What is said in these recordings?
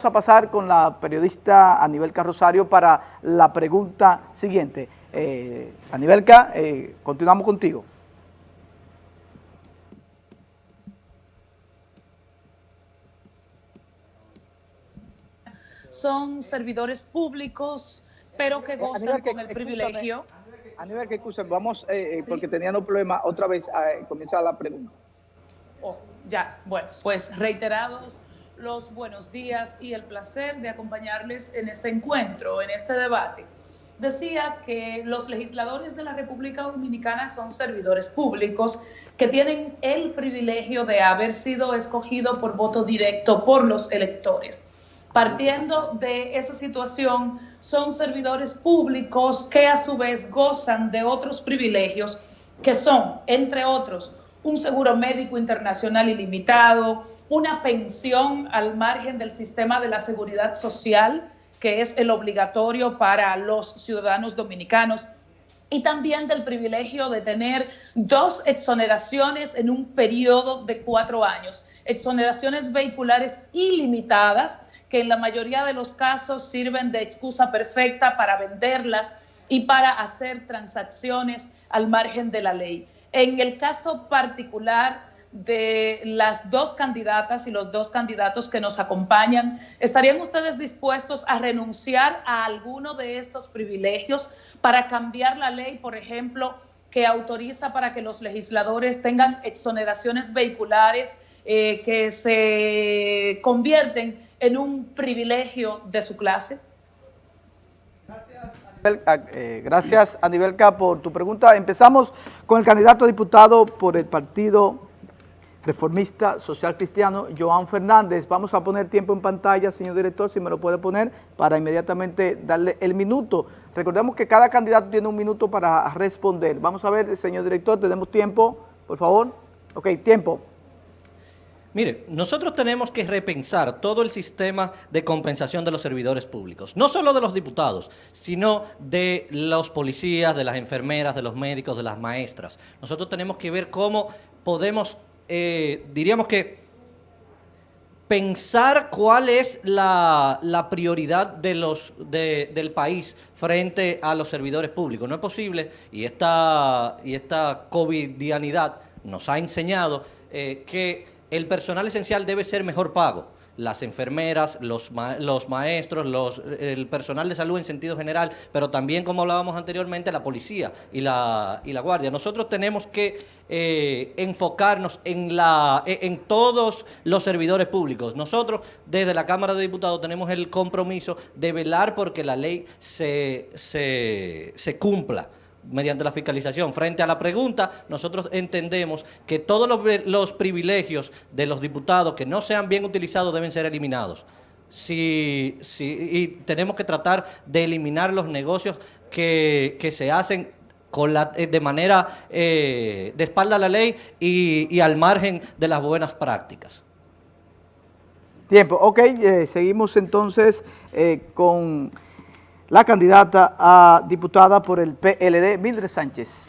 Vamos a pasar con la periodista Anibelca Rosario para la pregunta siguiente. Eh, Anibelca, eh, continuamos contigo. Son servidores públicos, pero que gozan con el privilegio. Aníbal, que excusen, vamos, eh, porque tenían un problema, otra vez comienza la pregunta. Oh, ya, bueno, pues reiterados los buenos días y el placer de acompañarles en este encuentro, en este debate. Decía que los legisladores de la República Dominicana son servidores públicos que tienen el privilegio de haber sido escogidos por voto directo por los electores. Partiendo de esa situación, son servidores públicos que a su vez gozan de otros privilegios que son, entre otros, un seguro médico internacional ilimitado, una pensión al margen del sistema de la seguridad social, que es el obligatorio para los ciudadanos dominicanos, y también del privilegio de tener dos exoneraciones en un periodo de cuatro años, exoneraciones vehiculares ilimitadas, que en la mayoría de los casos sirven de excusa perfecta para venderlas y para hacer transacciones al margen de la ley. En el caso particular de las dos candidatas y los dos candidatos que nos acompañan, ¿estarían ustedes dispuestos a renunciar a alguno de estos privilegios para cambiar la ley, por ejemplo, que autoriza para que los legisladores tengan exoneraciones vehiculares eh, que se convierten en un privilegio de su clase? Gracias, Anibelca, eh, por tu pregunta. Empezamos con el candidato a diputado por el Partido reformista social cristiano, Joan Fernández. Vamos a poner tiempo en pantalla, señor director, si me lo puede poner, para inmediatamente darle el minuto. Recordemos que cada candidato tiene un minuto para responder. Vamos a ver, señor director, tenemos tiempo, por favor. Ok, tiempo. Mire, nosotros tenemos que repensar todo el sistema de compensación de los servidores públicos, no solo de los diputados, sino de los policías, de las enfermeras, de los médicos, de las maestras. Nosotros tenemos que ver cómo podemos eh, diríamos que pensar cuál es la, prioridad de los, del país frente a los servidores públicos. No es posible, y esta, y esta covidianidad nos ha enseñado eh, que el personal esencial debe ser mejor pago las enfermeras, los, los maestros, los, el personal de salud en sentido general, pero también, como hablábamos anteriormente, la policía y la, y la guardia. Nosotros tenemos que eh, enfocarnos en, la, e, en todos los servidores públicos. Nosotros, desde la Cámara de Diputados, tenemos el compromiso de velar porque la ley se, se, se cumpla mediante la fiscalización. Frente a la pregunta, nosotros entendemos que todos los, privilegios de los diputados que no sean bien utilizados deben ser eliminados. Si, y tenemos que tratar de eliminar los negocios que, se hacen con la, eh, de manera eh, de espalda a la ley y, al margen de las buenas prácticas. Tiempo. Ok, eh, seguimos entonces con la candidata a diputada por el PLD, Mildred Sánchez.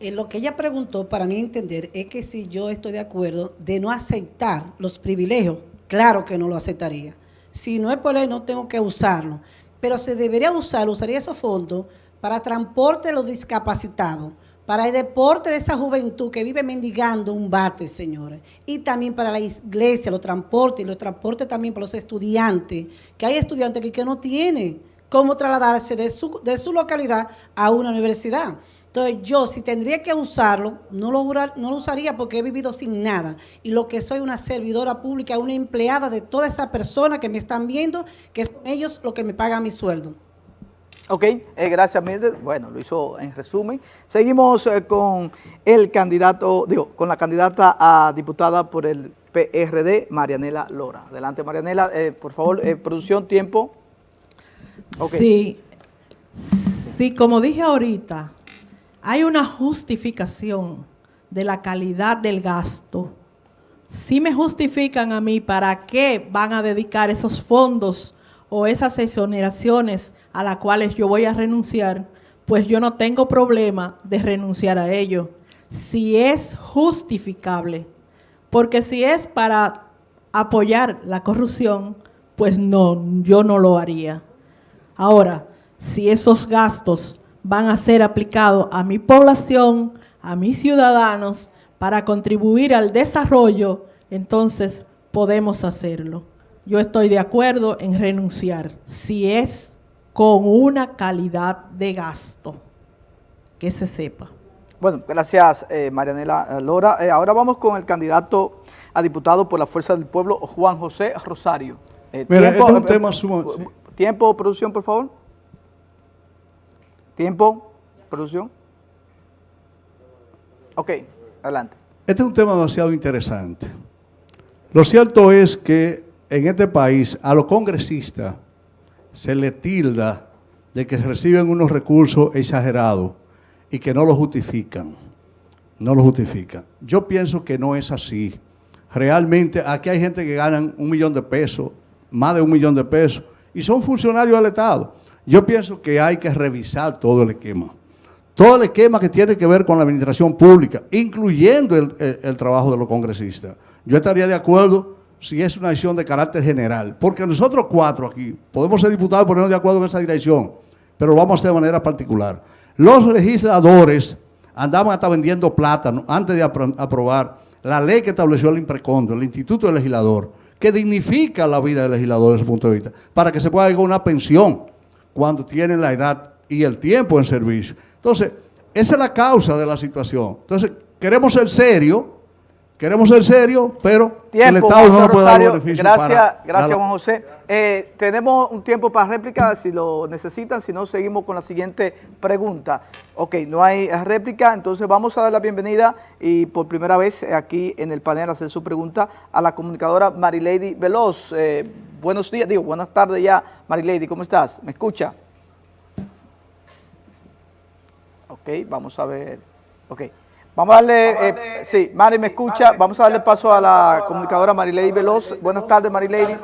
Eh, lo que ella preguntó, para mí entender, es que si yo estoy de acuerdo de no aceptar los privilegios, claro que no lo aceptaría. Si no es por ley, no tengo que usarlo. Pero se debería usar, usaría esos fondos para transporte de los discapacitados, para el deporte de esa juventud que vive mendigando un bate, señores. Y también para la iglesia, los transportes, y los transportes también para los estudiantes, que hay estudiantes que, que no tienen cómo trasladarse de su, de su localidad a una universidad. Entonces yo si tendría que usarlo, no lo, no lo usaría porque he vivido sin nada. Y lo que soy una servidora pública, una empleada de toda esa persona que me están viendo, que son ellos lo que me pagan mi sueldo. Ok, eh, gracias Mildred. Bueno, lo hizo en resumen. Seguimos eh, con el candidato, digo, con la candidata a diputada por el PRD, Marianela Lora. Adelante Marianela, eh, por favor, producción, tiempo. Sí, sí, como dije ahorita, hay una justificación de la calidad del gasto. Si me justifican a mí para qué van a dedicar esos fondos o esas exoneraciones a las cuales yo voy a renunciar, pues yo no tengo problema de renunciar a ello. Si es justificable, porque si es para apoyar la corrupción, pues no, yo no lo haría. Ahora, si esos gastos van a ser aplicados a mi población, a mis ciudadanos, para contribuir al desarrollo, entonces podemos hacerlo. Yo estoy de acuerdo en renunciar, si es con una calidad de gasto, que se sepa. Bueno, gracias eh, Marianela Lora. Eh, ahora vamos con el candidato a diputado por la Fuerza del Pueblo, Juan José Rosario. Eh, Mira, este es un tema sumamente... Tiempo, producción, por favor. Tiempo, producción. Ok, adelante. Este es un tema demasiado interesante. Lo cierto es que en este país a los congresistas se le tilda de que reciben unos recursos exagerados y que no lo justifican. No lo justifican. Yo pienso que no es así. Realmente aquí hay gente que ganan un millón de pesos, más de un millón de pesos, y son funcionarios del Estado. Yo pienso que hay que revisar todo el esquema. Todo el esquema que tiene que ver con la administración pública, incluyendo el, trabajo de los congresistas. Yo estaría de acuerdo si es una acción de carácter general, porque nosotros cuatro aquí podemos ser diputados y ponernos de acuerdo en esa dirección, pero lo vamos a hacer de manera particular. Los legisladores andaban hasta vendiendo plátano antes de aprobar la ley que estableció el IMPRECONDO, el Instituto del Legislador, que dignifica la vida del legislador desde ese punto de vista, para que se pueda llegar a una pensión cuando tienen la edad y el tiempo en servicio. Entonces, esa es la causa de la situación. Entonces, queremos ser serios, queremos ser serios, pero el Estado no puede dar beneficios Gracias, gracias Juan José. Eh, tenemos un tiempo para réplica, si lo necesitan, si no, seguimos con la siguiente pregunta. Ok, no hay réplica, entonces vamos a dar la bienvenida y por primera vez aquí en el panel hacer su pregunta a la comunicadora Marilady Veloz. Eh, buenos días, digo, buenas tardes ya, Marilady, ¿cómo estás? ¿Me escucha? Ok, vamos a ver. Ok. Vamos a darle, eh, sí, Mari me escucha, vamos a darle paso a la comunicadora Marilady Veloz. Buenas tardes, Marilady.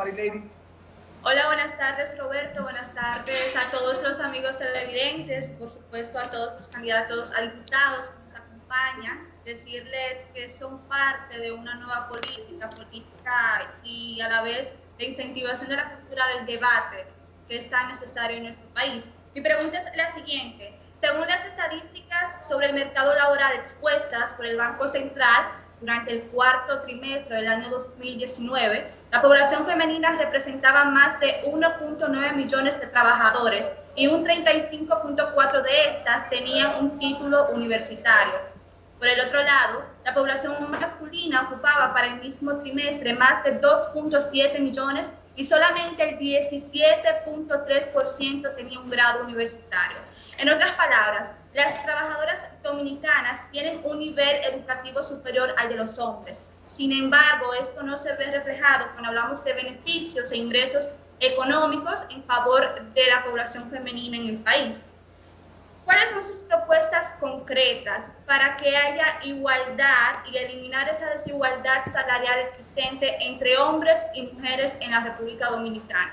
Hola, buenas tardes Roberto, buenas tardes a todos los amigos televidentes, por supuesto a todos los candidatos a diputados que nos acompañan, decirles que son parte de una nueva política, política y a la vez de incentivación de la cultura del debate que es tan necesario en nuestro país. Mi pregunta es la siguiente, según las estadísticas sobre el mercado laboral expuestas por el Banco Central durante el cuarto trimestre del año 2019, la población femenina representaba más de 1.9 millones de trabajadores y un 35.4 de estas tenían un título universitario. Por el otro lado, la población masculina ocupaba para el mismo trimestre más de 2.7 millones y solamente el 17.3% tenía un grado universitario. En otras palabras, las trabajadoras dominicanas tienen un nivel educativo superior al de los hombres. Sin embargo, esto no se ve reflejado cuando hablamos de beneficios e ingresos económicos en favor de la población femenina en el país. ¿Cuáles son sus propuestas concretas para que haya igualdad y eliminar esa desigualdad salarial existente entre hombres y mujeres en la República Dominicana?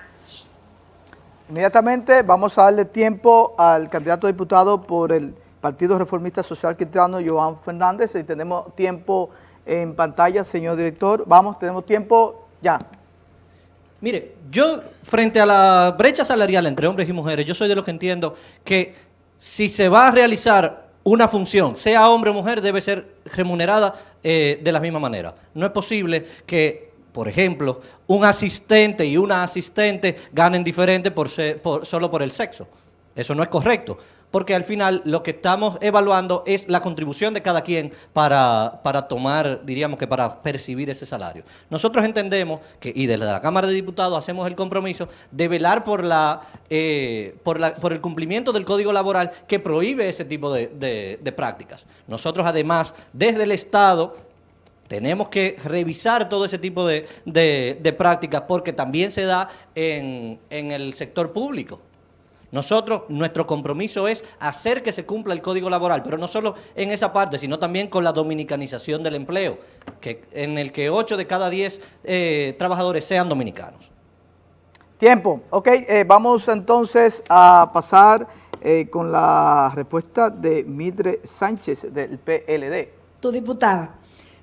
Inmediatamente vamos a darle tiempo al candidato a diputado por el Partido Reformista Social Cristiano, Joan Fernández. Y tenemos tiempo en pantalla, señor director. Vamos, tenemos tiempo ya. Mire, yo frente a la brecha salarial entre hombres y mujeres, yo soy de los que entiendo que si se va a realizar una función, sea hombre o mujer, debe ser remunerada eh, de la misma manera. No es posible que, por ejemplo, un asistente y una asistente ganen diferente por solo por el sexo. Eso no es correcto porque al final lo que estamos evaluando es la contribución de cada quien para, tomar, diríamos que para percibir ese salario. Nosotros entendemos que, y desde la Cámara de Diputados hacemos el compromiso de velar por, la, eh, por, la, por el cumplimiento del Código Laboral que prohíbe ese tipo de, prácticas. Nosotros además, desde el Estado, tenemos que revisar todo ese tipo de, prácticas porque también se da en, en el sector público. Nosotros, nuestro compromiso es hacer que se cumpla el Código Laboral, pero no solo en esa parte, sino también con la dominicanización del empleo, que, en el que 8 de cada 10 eh, trabajadores sean dominicanos. Tiempo. Ok, eh, vamos entonces a pasar eh, con la respuesta de Midre Sánchez del PLD. Tu diputada.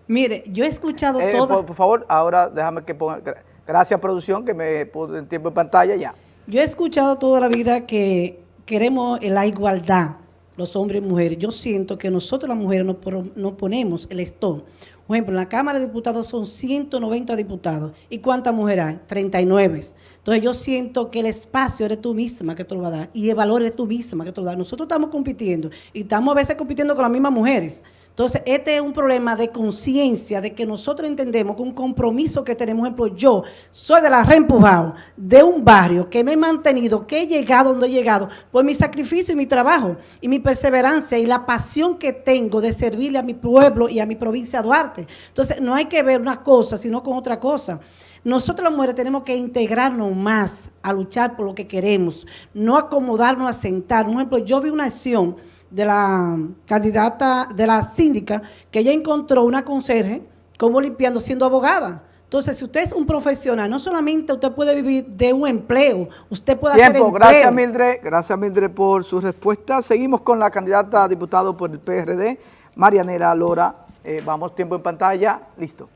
Mire, yo he escuchado todo... Por, favor, ahora déjame que ponga... Gracias, producción, que me puso el tiempo en pantalla ya. Yo he escuchado toda la vida que queremos la igualdad, los hombres y mujeres. Yo siento que nosotros las mujeres nos, ponemos el estón. Por ejemplo, en la Cámara de Diputados son 190 diputados. ¿Y cuántas mujeres hay? 39. Entonces yo siento que el espacio eres tú misma que te lo va a dar y el valor eres tú misma que te lo va a dar. Nosotros estamos compitiendo y estamos a veces compitiendo con las mismas mujeres. Entonces, este es un problema de conciencia, de que nosotros entendemos que un compromiso que tenemos, por ejemplo, yo soy de la reempujado, de un barrio que me he mantenido, que he llegado donde he llegado, por mi sacrificio y mi trabajo, y mi perseverancia, y la pasión que tengo de servirle a mi pueblo y a mi provincia Duarte. Entonces, no hay que ver una cosa, sino con otra cosa. Nosotros las mujeres tenemos que integrarnos más a luchar por lo que queremos, no acomodarnos a sentar. Por ejemplo, yo vi una acción de la candidata, de la síndica, que ella encontró una conserje como limpiando siendo abogada. Entonces, si usted es un profesional, no solamente usted puede vivir de un empleo, usted puede hacer empleo. Gracias, Mildred. Gracias, Mildred, por su respuesta. Seguimos con la candidata a diputado por el PRD, Marianela Lora. Eh, vamos, tiempo en pantalla. Listo.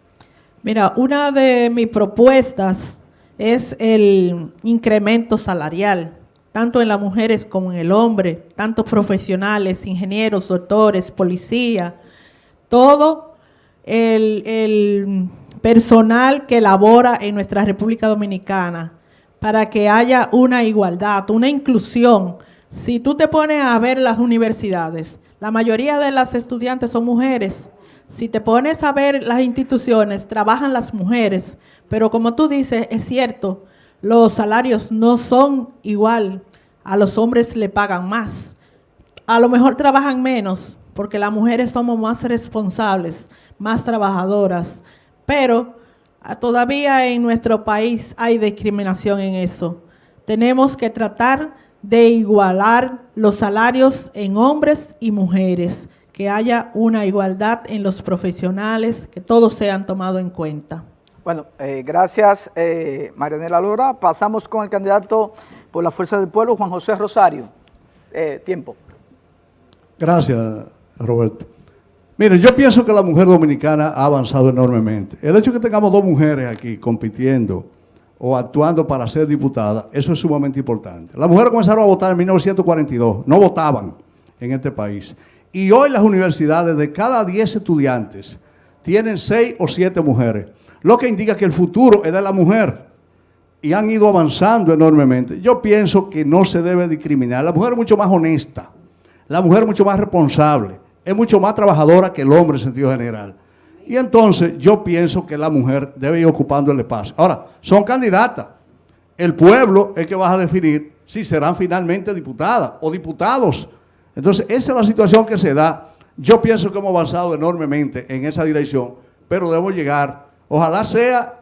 Mira, una de mis propuestas es el incremento salarial tanto en las mujeres como en el hombre, tantos profesionales, ingenieros, doctores, policía, todo el, personal que labora en nuestra República Dominicana para que haya una igualdad, una inclusión. Si tú te pones a ver las universidades, la mayoría de las estudiantes son mujeres. Si te pones a ver las instituciones, trabajan las mujeres. Pero como tú dices, es cierto, los salarios no son igual. A los hombres le pagan más. A lo mejor trabajan menos porque las mujeres somos más responsables, más trabajadoras. Pero ah, todavía en nuestro país hay discriminación en eso. Tenemos que tratar de igualar los salarios en hombres y mujeres, que haya una igualdad en los profesionales, que todos sean tomados en cuenta. Bueno, eh, gracias eh, Marianela Lora. Pasamos con el candidato por la Fuerza del Pueblo, Juan José Rosario. Eh, tiempo. Gracias, Roberto. Mire, yo pienso que la mujer dominicana ha avanzado enormemente. El hecho de que tengamos dos mujeres aquí compitiendo o actuando para ser diputada, eso es sumamente importante. Las mujeres comenzaron a votar en 1942, no votaban en este país. Y hoy las universidades, de cada 10 estudiantes, tienen 6 o 7 mujeres lo que indica que el futuro es de la mujer y han ido avanzando enormemente. Yo pienso que no se debe discriminar. La mujer es mucho más honesta, la mujer es mucho más responsable, es mucho más trabajadora que el hombre en sentido general. Y entonces yo pienso que la mujer debe ir ocupando el espacio. Ahora, son candidatas. El pueblo es que va a definir si serán finalmente diputadas o diputados. Entonces, esa es la situación que se da. Yo pienso que hemos avanzado enormemente en esa dirección, pero debemos llegar Ojalá sea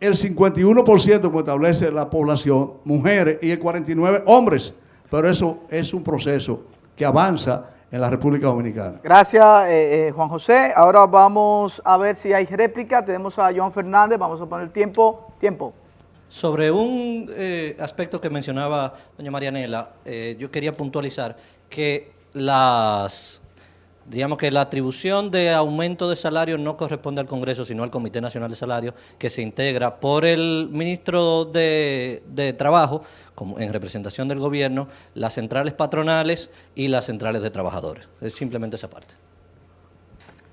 el 51% como establece la población, mujeres, y el 49% hombres. Pero eso es un proceso que avanza en la República Dominicana. Gracias, eh, eh, Juan José. Ahora vamos a ver si hay réplica. Tenemos a Joan Fernández. Vamos a poner tiempo. Tiempo. Sobre un eh, aspecto que mencionaba doña Marianela, yo quería puntualizar que las digamos que la atribución de aumento de salario no corresponde al Congreso, sino al Comité Nacional de Salario, que se integra por el ministro de, Trabajo, como en representación del gobierno, las centrales patronales y las centrales de trabajadores. Es simplemente esa parte.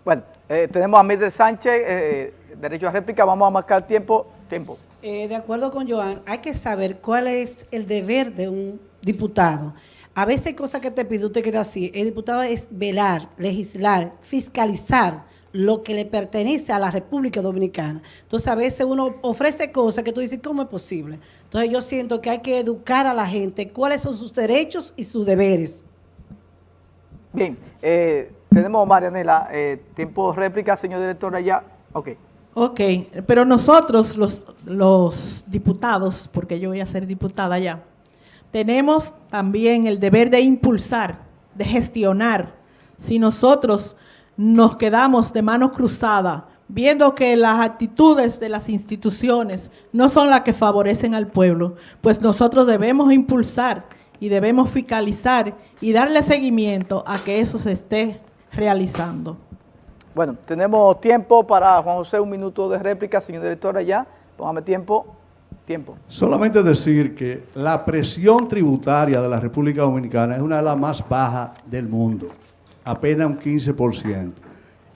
Bueno, eh, tenemos a Mildred Sánchez, eh, derecho a réplica, vamos a marcar tiempo. tiempo. Eh, de acuerdo con Joan, hay que saber cuál es el deber de un diputado. A veces hay cosas que te pide, usted queda así. El diputado es velar, legislar, fiscalizar lo que le pertenece a la República Dominicana. Entonces, a veces uno ofrece cosas que tú dices, ¿cómo es posible? Entonces, yo siento que hay que educar a la gente cuáles son sus derechos y sus deberes. Bien, eh, tenemos, Marianela, eh, tiempo de réplica, señor director, allá. Ok. Ok, pero nosotros, los, los diputados, porque yo voy a ser diputada ya, tenemos también el deber de impulsar, de gestionar. Si nosotros nos quedamos de manos cruzadas, viendo que las actitudes de las instituciones no son las que favorecen al pueblo, pues nosotros debemos impulsar y debemos fiscalizar y darle seguimiento a que eso se esté realizando. Bueno, tenemos tiempo para Juan José, un minuto de réplica, señor director, allá. Póngame tiempo. Tiempo. Solamente decir que la presión tributaria de la República Dominicana es una de las más bajas del mundo, apenas un 15%.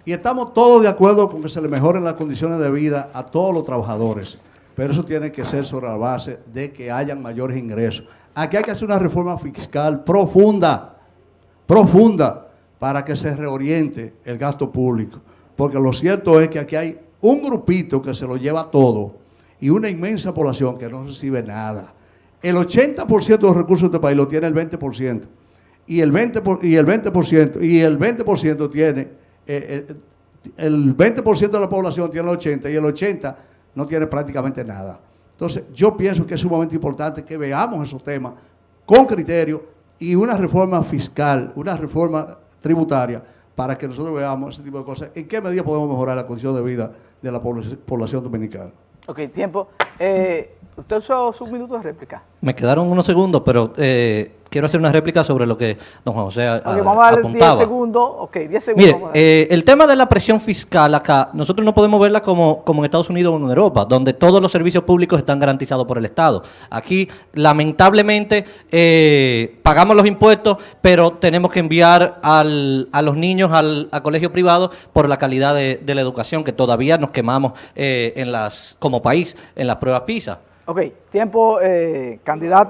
Y estamos todos de acuerdo con que se le mejoren las condiciones de vida a todos los trabajadores, pero eso tiene que ser sobre la base de que hayan mayores ingresos. Aquí hay que hacer una reforma fiscal profunda, profunda, para que se reoriente el gasto público. Porque lo cierto es que aquí hay un grupito que se lo lleva todo y una inmensa población que no recibe nada. El 80% de los recursos de este país lo tiene el 20%. Y el 20%, por, y el 20%, y el 20% tiene, eh, eh, el 20% de la población tiene el 80% y el 80% no tiene prácticamente nada. Entonces, yo pienso que es sumamente importante que veamos esos temas con criterio y una reforma fiscal, una reforma tributaria, para que nosotros veamos ese tipo de cosas. ¿En qué medida podemos mejorar la condición de vida de la población dominicana? Ok, tiempo. Eh, usted usó sus minutos de réplica. Me quedaron unos segundos, pero eh, quiero hacer una réplica sobre lo que don Juan José okay, vamos a darle 10 segundos. Ok, 10 segundos. Mire, eh, el tema de la presión fiscal acá, nosotros no podemos verla como, como en Estados Unidos o en Europa, donde todos los servicios públicos están garantizados por el Estado. Aquí, lamentablemente, eh, pagamos los impuestos, pero tenemos que enviar al, a los niños al a colegio privado por la calidad de, de, la educación, que todavía nos quemamos eh, en las como país en las pruebas PISA. Ok, tiempo, candidato.